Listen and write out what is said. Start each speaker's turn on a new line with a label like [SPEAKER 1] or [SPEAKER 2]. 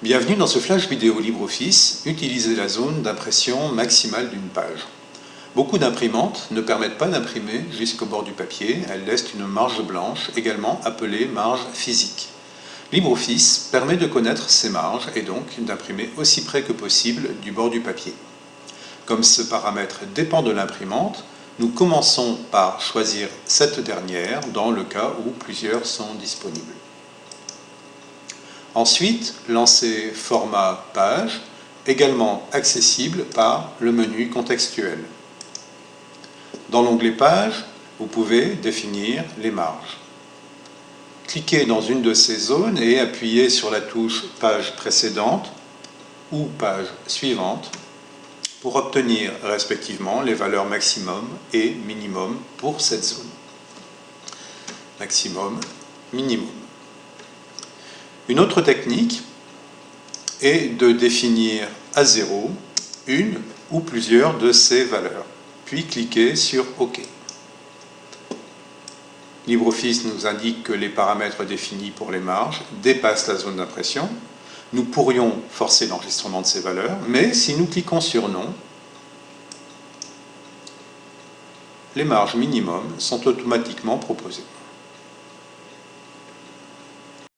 [SPEAKER 1] Bienvenue dans ce flash vidéo LibreOffice, utiliser la zone d'impression maximale d'une page. Beaucoup d'imprimantes ne permettent pas d'imprimer jusqu'au bord du papier, elles laissent une marge blanche, également appelée marge physique. LibreOffice permet de connaître ces marges et donc d'imprimer aussi près que possible du bord du papier. Comme ce paramètre dépend de l'imprimante, nous commençons par choisir cette dernière dans le cas où plusieurs sont disponibles. Ensuite, lancer Format page, également accessible par le menu contextuel. Dans l'onglet Page, vous pouvez définir les marges. Cliquez dans une de ces zones et appuyez sur la touche Page précédente ou Page suivante pour obtenir respectivement les valeurs maximum et minimum pour cette zone. Maximum, minimum. Une autre technique est de définir à zéro une ou plusieurs de ces valeurs, puis cliquer sur OK. LibreOffice nous indique que les paramètres définis pour les marges dépassent la zone d'impression. Nous pourrions forcer l'enregistrement de ces valeurs, mais si nous cliquons sur Non, les marges minimum sont automatiquement proposées.